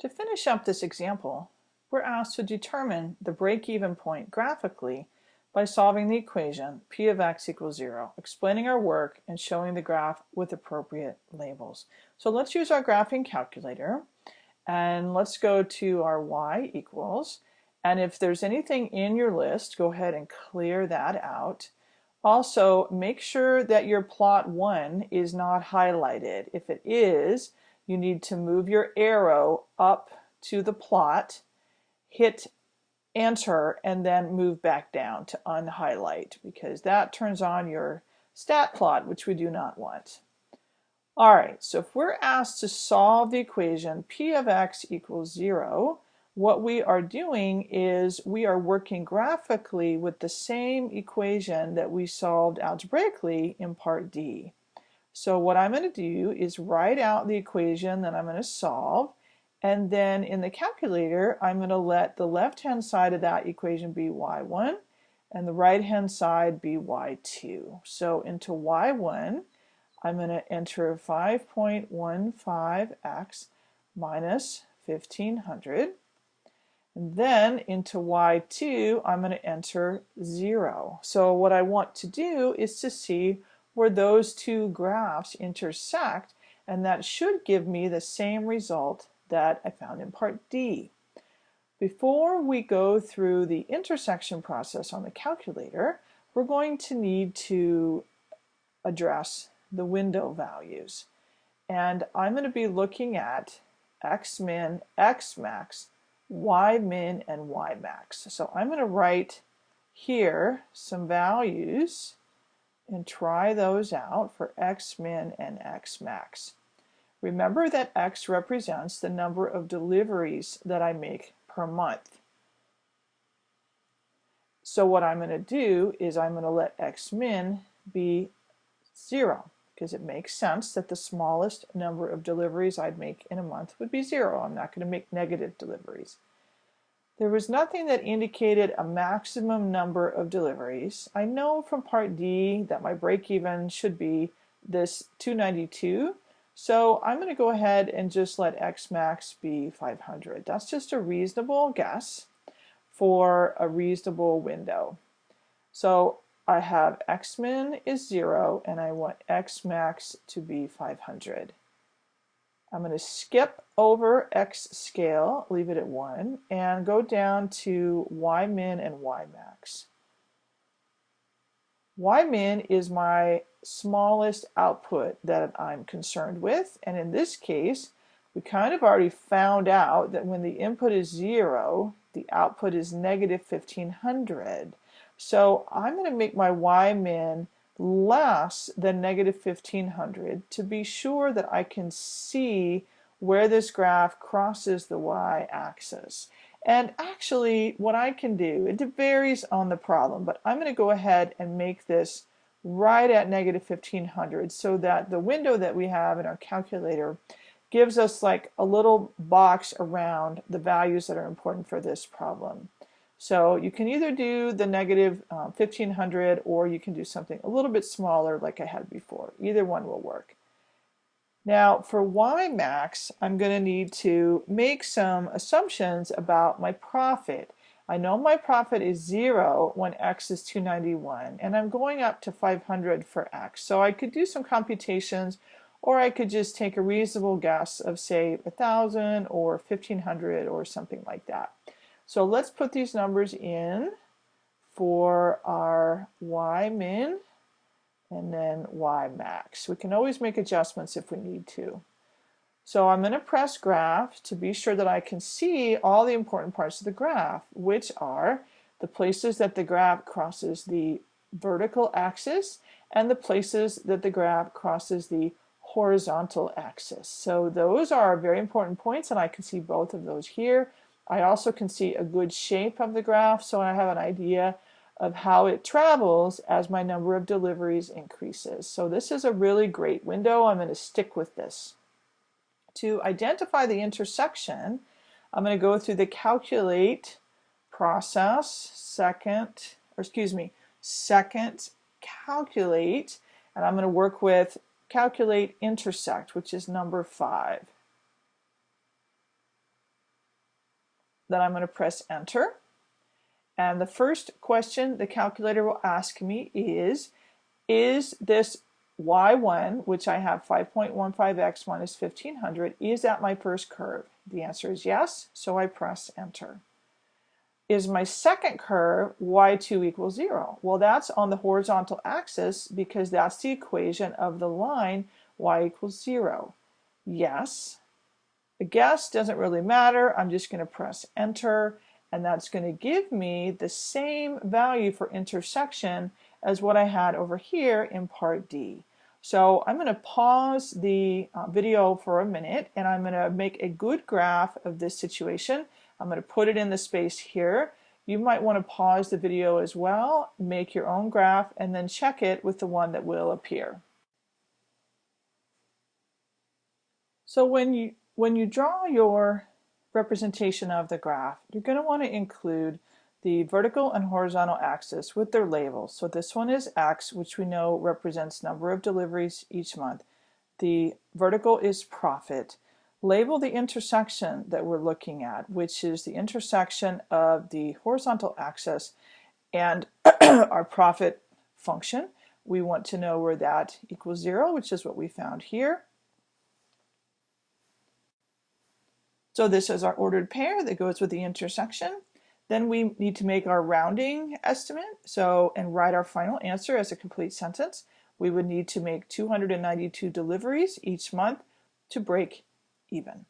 To finish up this example, we're asked to determine the break-even point graphically by solving the equation p of x equals 0, explaining our work and showing the graph with appropriate labels. So let's use our graphing calculator and let's go to our y equals and if there's anything in your list go ahead and clear that out. Also make sure that your plot 1 is not highlighted. If it is, you need to move your arrow up to the plot, hit enter, and then move back down to unhighlight because that turns on your stat plot, which we do not want. All right, so if we're asked to solve the equation p of x equals 0, what we are doing is we are working graphically with the same equation that we solved algebraically in part D. So what I'm going to do is write out the equation that I'm going to solve and then in the calculator I'm going to let the left hand side of that equation be y1 and the right hand side be y2. So into y1 I'm going to enter 5.15x minus 1500 and then into y2 I'm going to enter 0. So what I want to do is to see where those two graphs intersect and that should give me the same result that I found in part D. Before we go through the intersection process on the calculator, we're going to need to address the window values. And I'm going to be looking at x min, x max, y min, and y max. So I'm going to write here some values and try those out for x min and x max. Remember that x represents the number of deliveries that I make per month. So what I'm going to do is I'm going to let x min be 0 because it makes sense that the smallest number of deliveries I'd make in a month would be 0. I'm not going to make negative deliveries. There was nothing that indicated a maximum number of deliveries. I know from part D that my break-even should be this 292. So I'm going to go ahead and just let X max be 500. That's just a reasonable guess for a reasonable window. So I have X min is 0 and I want X max to be 500. I'm going to skip over X scale, leave it at 1, and go down to Y min and Y max. Y min is my smallest output that I'm concerned with, and in this case, we kind of already found out that when the input is 0, the output is negative 1500. So I'm going to make my Y min less than negative 1500 to be sure that I can see where this graph crosses the y-axis. And actually what I can do, it varies on the problem, but I'm going to go ahead and make this right at negative 1500 so that the window that we have in our calculator gives us like a little box around the values that are important for this problem. So you can either do the negative, uh, 1500 or you can do something a little bit smaller like I had before. Either one will work. Now for Y max, I'm going to need to make some assumptions about my profit. I know my profit is zero when X is 291 and I'm going up to 500 for X. So I could do some computations or I could just take a reasonable guess of say 1000 or 1500 or something like that. So let's put these numbers in for our y min and then y max. We can always make adjustments if we need to. So I'm going to press graph to be sure that I can see all the important parts of the graph, which are the places that the graph crosses the vertical axis and the places that the graph crosses the horizontal axis. So those are very important points and I can see both of those here. I also can see a good shape of the graph so I have an idea of how it travels as my number of deliveries increases. So this is a really great window. I'm going to stick with this. To identify the intersection, I'm going to go through the calculate process, second, or excuse me, second calculate, and I'm going to work with calculate intersect, which is number five. Then I'm going to press enter. And the first question the calculator will ask me is, is this y1, which I have 5.15x minus 1500, is that my first curve? The answer is yes, so I press enter. Is my second curve y2 equals 0? Well, that's on the horizontal axis because that's the equation of the line y equals 0. Yes. The guess doesn't really matter. I'm just going to press enter and that's going to give me the same value for intersection as what I had over here in part D. So I'm going to pause the uh, video for a minute and I'm going to make a good graph of this situation. I'm going to put it in the space here. You might want to pause the video as well, make your own graph, and then check it with the one that will appear. So when you, when you draw your representation of the graph, you're going to want to include the vertical and horizontal axis with their labels. So this one is X, which we know represents number of deliveries each month. The vertical is profit. Label the intersection that we're looking at, which is the intersection of the horizontal axis and our profit function. We want to know where that equals zero, which is what we found here. So this is our ordered pair that goes with the intersection. Then we need to make our rounding estimate. So, and write our final answer as a complete sentence. We would need to make 292 deliveries each month to break even.